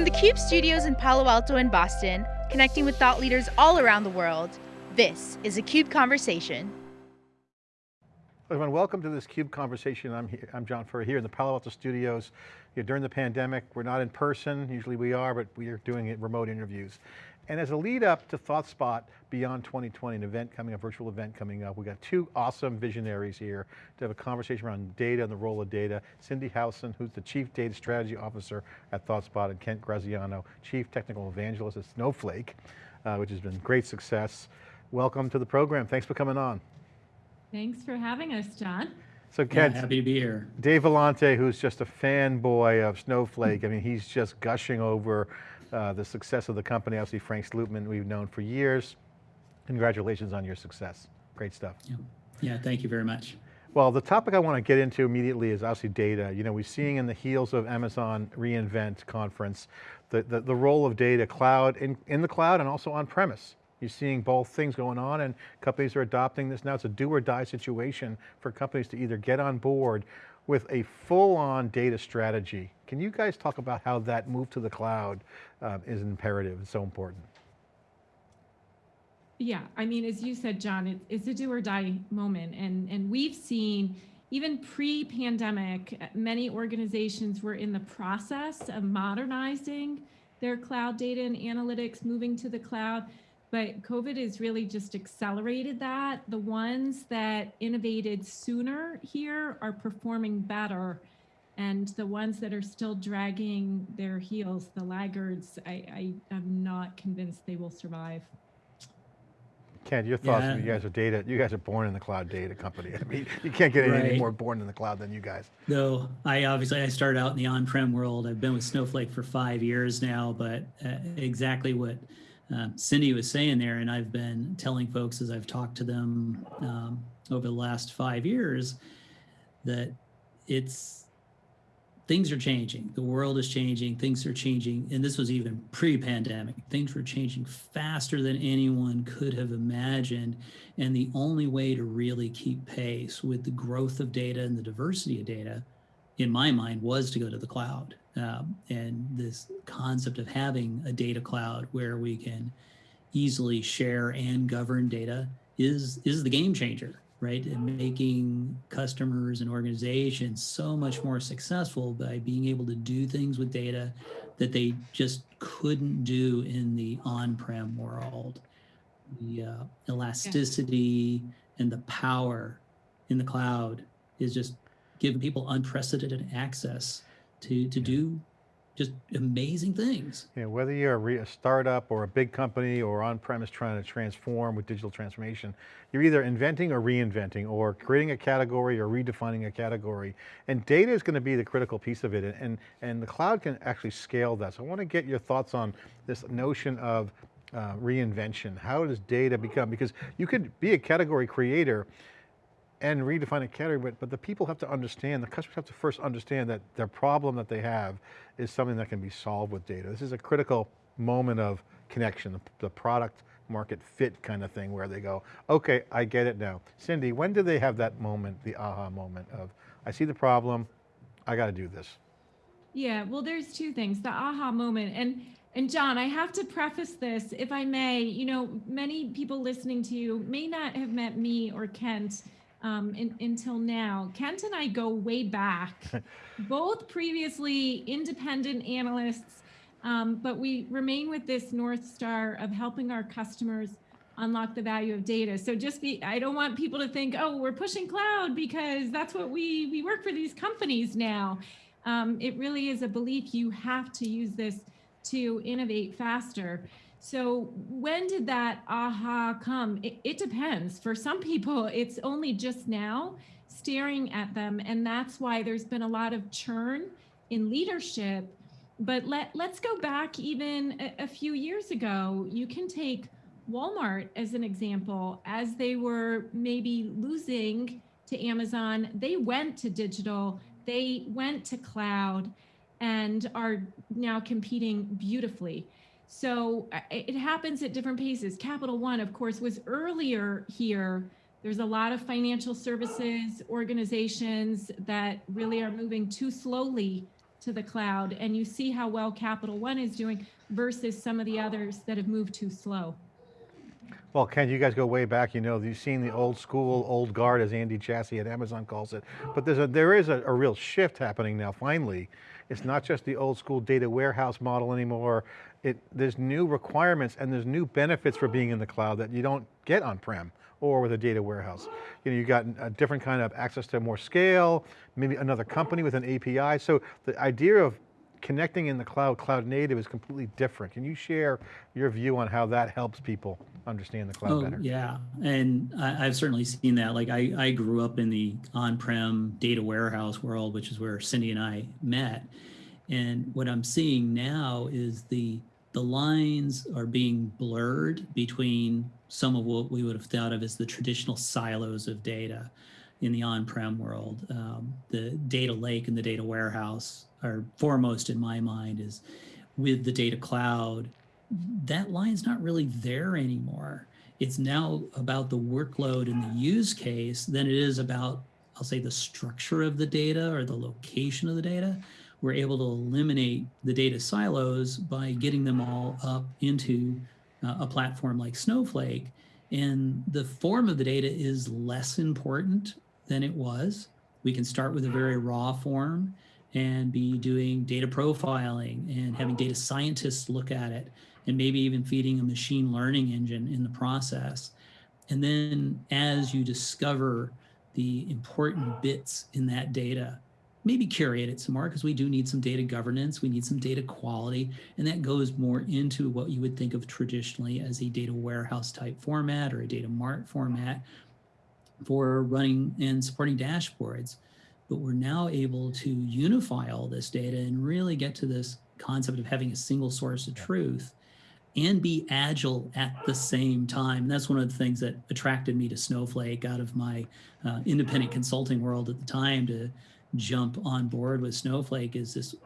From the CUBE studios in Palo Alto and Boston, connecting with thought leaders all around the world, this is a CUBE Conversation. Everyone, welcome to this CUBE Conversation. I'm, here, I'm John Furrier here in the Palo Alto studios. During the pandemic, we're not in person, usually we are, but we are doing remote interviews. And as a lead up to ThoughtSpot Beyond 2020, an event coming up, virtual event coming up, we got two awesome visionaries here to have a conversation around data and the role of data. Cindi Howson, who's the Chief Data Strategy Officer at ThoughtSpot, and Kent Graziano, Chief Technical Evangelist at Snowflake, uh, which has been great success. Welcome to the program, thanks for coming on. Thanks for having us, John. So Kent, yeah, happy to be here. Dave Vellante, who's just a fanboy of Snowflake, I mean, he's just gushing over uh, the success of the company. Obviously, Frank Slootman, we've known for years. Congratulations on your success. Great stuff. Yeah, yeah thank you very much. Well, the topic I want to get into immediately is obviously data. You know, we're seeing in the heels of Amazon reInvent conference, the, the, the role of data, cloud, in, in the cloud and also on premise. You're seeing both things going on and companies are adopting this now. It's a do or die situation for companies to either get on board with a full-on data strategy. Can you guys talk about how that move to the cloud uh, is imperative and so important? Yeah, I mean, as you said, John, it, it's a do or die moment. And, and we've seen even pre-pandemic, many organizations were in the process of modernizing their cloud data and analytics, moving to the cloud but COVID has really just accelerated that. The ones that innovated sooner here are performing better. And the ones that are still dragging their heels, the laggards, I, I am not convinced they will survive. Kent, your thoughts, yeah. you guys are data, you guys are born in the cloud data company. I mean, you can't get right. any more born in the cloud than you guys. No, I obviously, I started out in the on-prem world. I've been with Snowflake for five years now, but uh, exactly what um, Cindi was saying there, and I've been telling folks as I've talked to them um, over the last five years that it's things are changing. The world is changing. Things are changing. And this was even pre-pandemic. Things were changing faster than anyone could have imagined. And the only way to really keep pace with the growth of data and the diversity of data, in my mind, was to go to the cloud. Um, and this concept of having a data cloud where we can easily share and govern data is is the game changer, right? And making customers and organizations so much more successful by being able to do things with data that they just couldn't do in the on-prem world. The uh, elasticity and the power in the cloud is just giving people unprecedented access to, to do just amazing things. Yeah, whether you're a, a startup or a big company or on-premise trying to transform with digital transformation, you're either inventing or reinventing or creating a category or redefining a category. And data is going to be the critical piece of it and, and, and the cloud can actually scale that. So I want to get your thoughts on this notion of uh, reinvention. How does data become, because you could be a category creator and redefine a category, but, but the people have to understand, the customers have to first understand that their problem that they have is something that can be solved with data. This is a critical moment of connection, the, the product market fit kind of thing where they go, okay, I get it now. Cindi, when do they have that moment, the aha moment of, I see the problem, I got to do this? Yeah, well, there's two things, the aha moment. And and John, I have to preface this, if I may, you know, many people listening to you may not have met me or Kent um, in, until now. Kent and I go way back, both previously independent analysts, um, but we remain with this North Star of helping our customers unlock the value of data. So just be, I don't want people to think, oh, we're pushing cloud because that's what we, we work for these companies now. Um, it really is a belief you have to use this to innovate faster. So when did that aha come? It, it, depends. For some people, it's only just now staring at them. And that's why there's been a lot of churn in leadership. But let, let's go back even a, a few years ago. You can take Walmart as an example. As they were maybe losing to Amazon, they went to digital, they went to cloud, and are now competing beautifully. So uh, it happens at different paces. Capital One, of course, was earlier here. There's a lot of financial services organizations that really are moving too slowly to the cloud and you see how well Capital One is doing versus some of the others that have moved too slow. Well, Ken, you guys go way back, you know, you've seen the old school, old guard, as Andy Jassy at Amazon calls it. But there's a, there is a, a real shift happening now, finally. It's not just the old school data warehouse model anymore. It, there's new requirements and there's new benefits for being in the cloud that you don't get on-prem or with a data warehouse. You know, you got a different kind of access to more scale, maybe another company with an API. So the idea of connecting in the cloud, cloud native is completely different. Can you share your view on how that helps people understand the cloud oh, better? Yeah, and I, have certainly seen that. Like I, I grew up in the on-prem data warehouse world, which is where Cindi and I met. And what I'm seeing now is the the lines are being blurred between some of what we would have thought of as the traditional silos of data in the on-prem world. Um, the data lake and the data warehouse are foremost in my mind is with the data cloud, that line's not really there anymore. It's now about the workload and the use case than it is about, I'll say the structure of the data or the location of the data. We're able to eliminate the data silos by getting them all up into uh, a platform like Snowflake. And the form of the data is less important than it was. We can start with a very raw form and be doing data profiling and having data scientists look at it and maybe even feeding a machine learning engine in the process. And then as you discover the important bits in that data, maybe curate it some more because we do need some data governance, we need some data quality, and that goes more into what you would think of traditionally as a data warehouse type format or a data mart format for running and supporting dashboards but we're now able to unify all this data and really get to this concept of having a single source of truth and be agile at the same time. And that's one of the things that attracted me to Snowflake out of my uh, independent consulting world at the time to jump on board with Snowflake is this,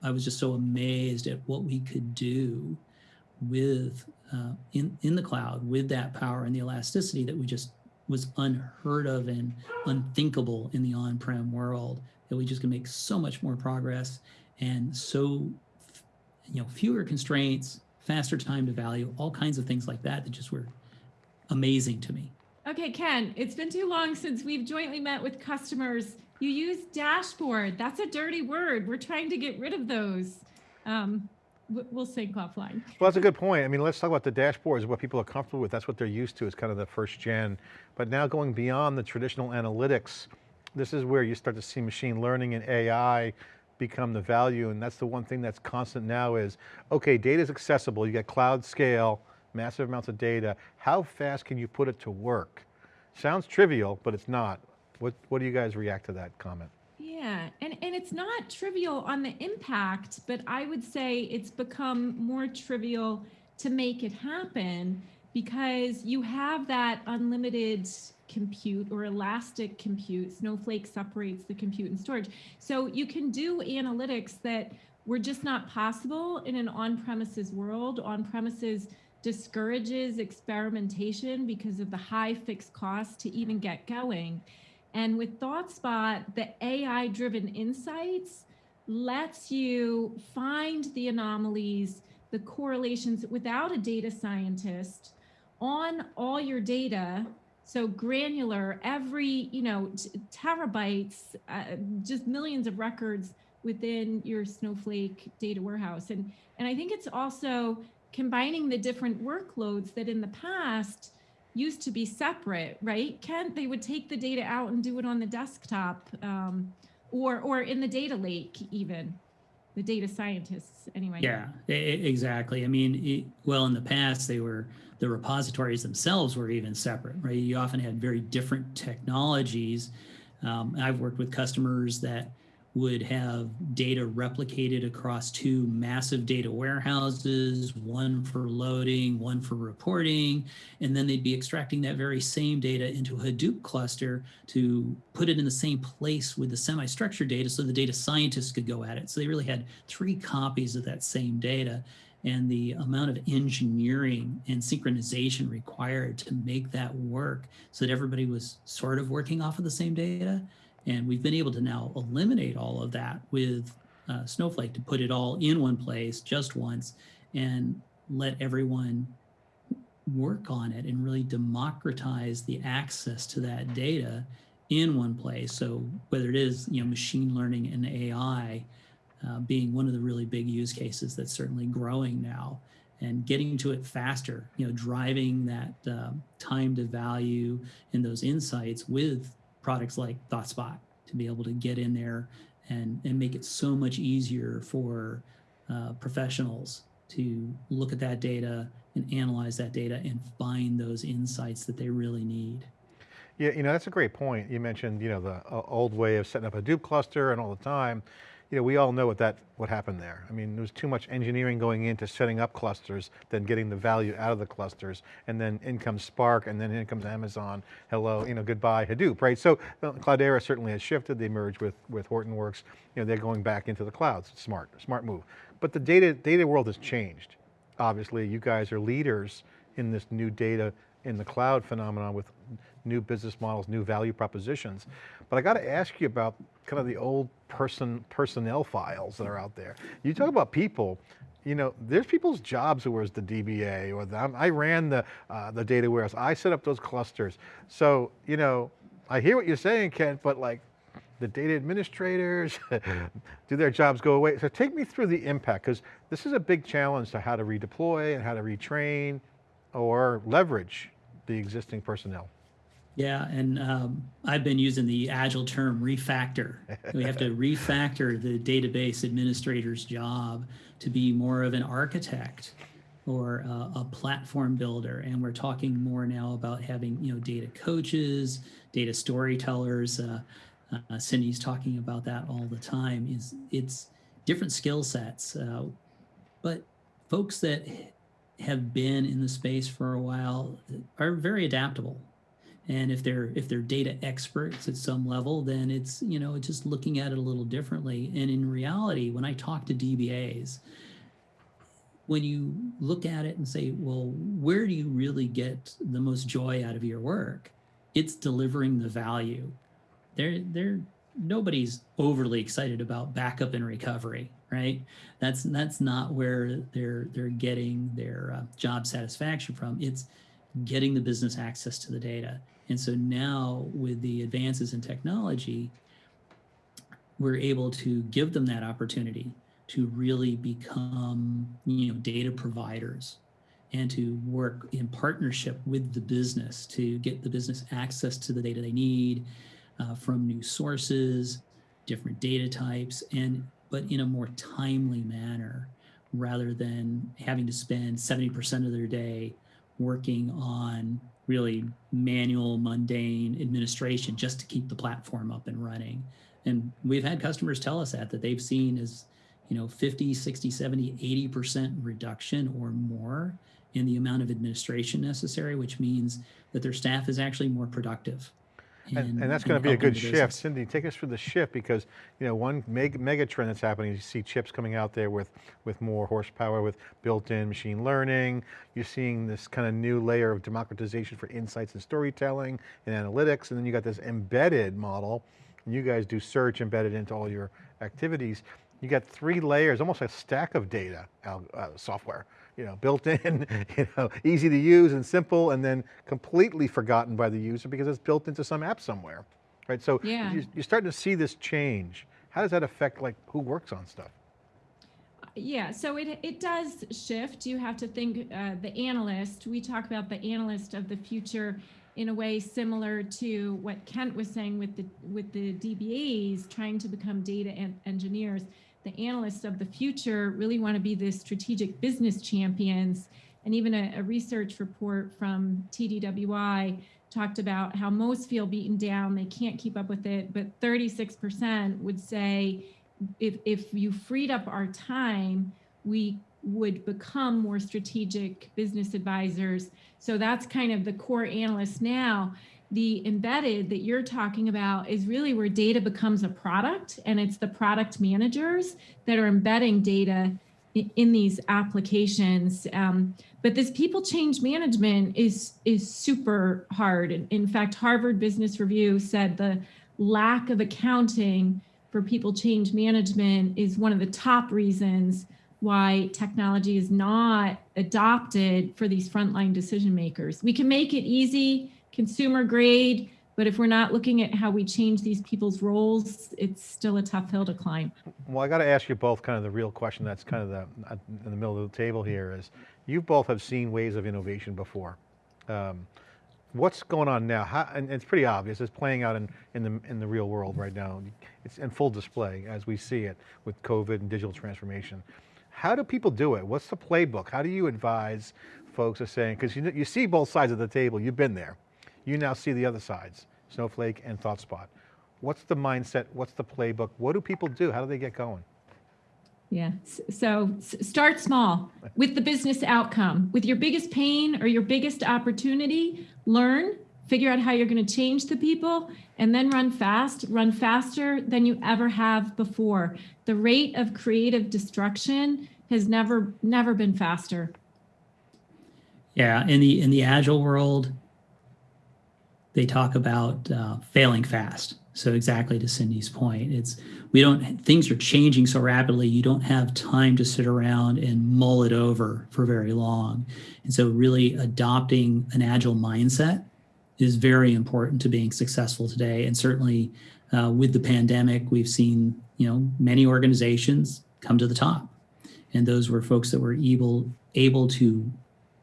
I was just so amazed at what we could do with uh, in, in the cloud with that power and the elasticity that we just was unheard of and unthinkable in the on-prem world that we just can make so much more progress and so you know fewer constraints faster time to value all kinds of things like that that just were amazing to me. Okay ken it's been too long since we've jointly met with customers. You use dashboard. That's a dirty word. We're trying to get rid of those. Um, we'll sync offline. Well, that's a good point. I mean, let's talk about the dashboards, what people are comfortable with. That's what they're used to. It's kind of the first gen. But now going beyond the traditional analytics, this is where you start to see machine learning and AI become the value. And that's the one thing that's constant now is, okay, data is accessible. You get cloud scale, massive amounts of data. How fast can you put it to work? Sounds trivial, but it's not. What, what do you guys react to that comment? Yeah, and, it's not trivial on the impact, but I would say it's become more trivial to make it happen because you have that unlimited compute or elastic compute. Snowflake separates the compute and storage. So you can do analytics that were just not possible in an on-premises world. On-premises discourages experimentation because of the high fixed cost to even get going. And with ThoughtSpot, the AI driven insights lets you find the anomalies, the correlations without a data scientist on all your data. So granular, every, you know, terabytes, uh, just millions of records within your Snowflake data warehouse. And, and I think it's also combining the different workloads that in the past, used to be separate, right? Kent, they would take the data out and do it on the desktop um, or, or in the data lake even, the data scientists anyway. Yeah, exactly. I mean, well, in the past, they were, the repositories themselves were even separate, right? You often had very different technologies. Um, I've worked with customers that would have data replicated across two massive data warehouses, one for loading, one for reporting, and then they'd be extracting that very same data into a Hadoop cluster to put it in the same place with the semi-structured data so the data scientists could go at it. So they really had three copies of that same data and the amount of engineering and synchronization required to make that work so that everybody was sort of working off of the same data and we've been able to now eliminate all of that with uh, Snowflake to put it all in one place just once and let everyone work on it and really democratize the access to that data in one place. So whether it is you know machine learning and AI uh, being one of the really big use cases that's certainly growing now, and getting to it faster, you know, driving that uh, time to value and those insights with products like ThoughtSpot to be able to get in there and and make it so much easier for uh, professionals to look at that data and analyze that data and find those insights that they really need. Yeah, you know, that's a great point. You mentioned, you know, the uh, old way of setting up a Hadoop cluster and all the time. You know, we all know what that, what happened there. I mean, there was too much engineering going into setting up clusters than getting the value out of the clusters. And then in comes Spark and then in comes Amazon. Hello, you know, goodbye Hadoop, right? So uh, Cloudera certainly has shifted. They merged with, with Hortonworks. You know, they're going back into the clouds. Smart, smart move. But the data, data world has changed. Obviously, you guys are leaders in this new data in the cloud phenomenon with new business models, new value propositions. But I got to ask you about kind of the old person personnel files that are out there. You talk about people, you know, there's people's jobs who was the DBA or the, I ran the, uh, the data warehouse. I set up those clusters. So, you know, I hear what you're saying, Kent, but like the data administrators, do their jobs go away? So take me through the impact, because this is a big challenge to how to redeploy and how to retrain or leverage the existing personnel. Yeah, and um, I've been using the agile term refactor. We have to refactor the database administrator's job to be more of an architect or a, a platform builder. And we're talking more now about having you know data coaches, data storytellers. Uh, uh, Cindi's talking about that all the time. Is it's different skill sets, uh, but folks that have been in the space for a while are very adaptable. And if they're if they're data experts at some level then it's you know just looking at it a little differently. And in reality when i talk to dbas when you look at it and say well where do you really get the most joy out of your work? It's delivering the value. They're they're nobody's overly excited about backup and recovery right? That's that's not where they're they're getting their uh, job satisfaction from. It's getting the business access to the data. And so now with the advances in technology, we're able to give them that opportunity to really become, you know, data providers and to work in partnership with the business to get the business access to the data they need uh, from new sources, different data types, and but in a more timely manner rather than having to spend 70% of their day working on really manual, mundane administration just to keep the platform up and running. And we've had customers tell us that, that they've seen as, you know, 50, 60, 70, 80% reduction or more in the amount of administration necessary, which means that their staff is actually more productive. And, and, that's going to be a good shift. Cindi, take us through the shift because, you know, one mega, mega trend that's happening, is you see chips coming out there with, with more horsepower, with built-in machine learning. You're seeing this kind of new layer of democratization for insights and storytelling and analytics. And then you got this embedded model. And you guys do search embedded into all your activities. You got three layers, almost a stack of data uh, software you know, built in, you know, easy to use and simple, and then completely forgotten by the user because it's built into some app somewhere, right? So yeah. you're starting to see this change. How does that affect like who works on stuff? Yeah, so it, it does shift. You have to think uh, the analyst, we talk about the analyst of the future in a way similar to what Kent was saying with the with the DBAs trying to become data engineers the analysts of the future really want to be the strategic business champions. And even a, a research report from TDWI talked about how most feel beaten down, they can't keep up with it, but 36% would say if, if you freed up our time, we would become more strategic business advisors. So that's kind of the core analysts now the embedded that you're talking about is really where data becomes a product and it's the product managers that are embedding data in, these applications um, but this people change management is is super hard And in fact harvard business review said the lack of accounting for people change management is one of the top reasons why technology is not adopted for these frontline decision makers. We can make it easy, consumer grade, but if we're not looking at how we change these people's roles, it's still a tough hill to climb. Well, I got to ask you both kind of the real question that's kind of the, uh, in the middle of the table here is, you both have seen waves of innovation before. Um, what's going on now? How, and it's pretty obvious, it's playing out in, in, the, in the real world right now. It's in full display as we see it with COVID and digital transformation. How do people do it? What's the playbook? How do you advise folks are saying, because you, you see both sides of the table, you've been there. You now see the other sides, Snowflake and ThoughtSpot. What's the mindset? What's the playbook? What do people do? How do they get going? Yeah. So start small with the business outcome. With your biggest pain or your biggest opportunity, learn, figure out how you're going to change the people, and then run fast, run faster than you ever have before. The rate of creative destruction has never never been faster. Yeah, in the in the agile world, they talk about uh, failing fast. So exactly to Cindi's point, it's we don't things are changing so rapidly. You don't have time to sit around and mull it over for very long. And so really adopting an agile mindset is very important to being successful today. And certainly uh, with the pandemic, we've seen you know many organizations come to the top, and those were folks that were able able to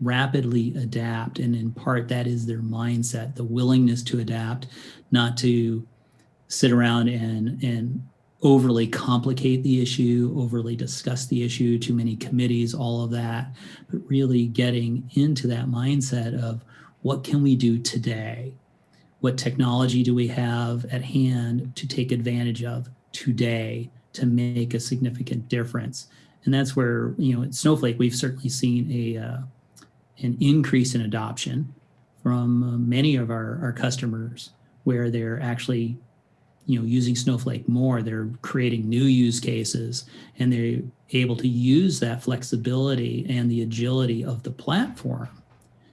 rapidly adapt and in part that is their mindset the willingness to adapt not to sit around and and overly complicate the issue overly discuss the issue too many committees all of that but really getting into that mindset of what can we do today? What technology do we have at hand to take advantage of today to make a significant difference? And that's where you know at snowflake we've certainly seen a uh, an increase in adoption from uh, many of our, our customers where they're actually you know using snowflake more they're creating new use cases and they're able to use that flexibility and the agility of the platform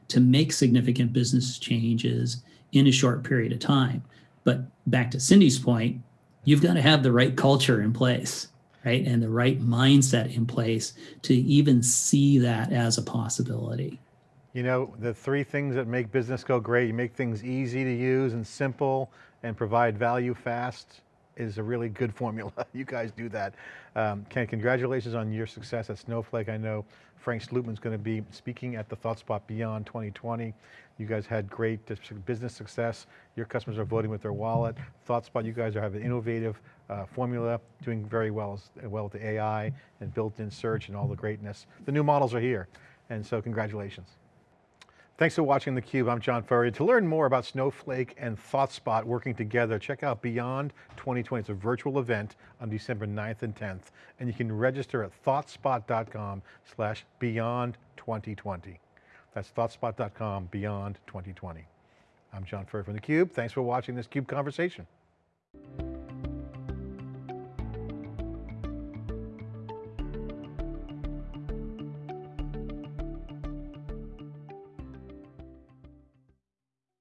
to make significant business changes in a short period of time. But back to cindi's point you've got to have the right culture in place right and the right mindset in place to even see that as a possibility you know, the three things that make business go great, you make things easy to use and simple and provide value fast is a really good formula. you guys do that. Um, Ken, congratulations on your success at Snowflake. I know Frank Slootman's going to be speaking at the ThoughtSpot Beyond 2020. You guys had great business success. Your customers are voting with their wallet. ThoughtSpot, you guys are having an innovative uh, formula, doing very well, well with the AI and built-in search and all the greatness. The new models are here, and so congratulations. Thanks for watching theCUBE, I'm John Furrier. To learn more about Snowflake and ThoughtSpot working together, check out Beyond 2020. It's a virtual event on December 9th and 10th, and you can register at thoughtspot.com slash beyond 2020. That's thoughtspot.com beyond 2020. I'm John Furrier from theCUBE. Thanks for watching this CUBE conversation.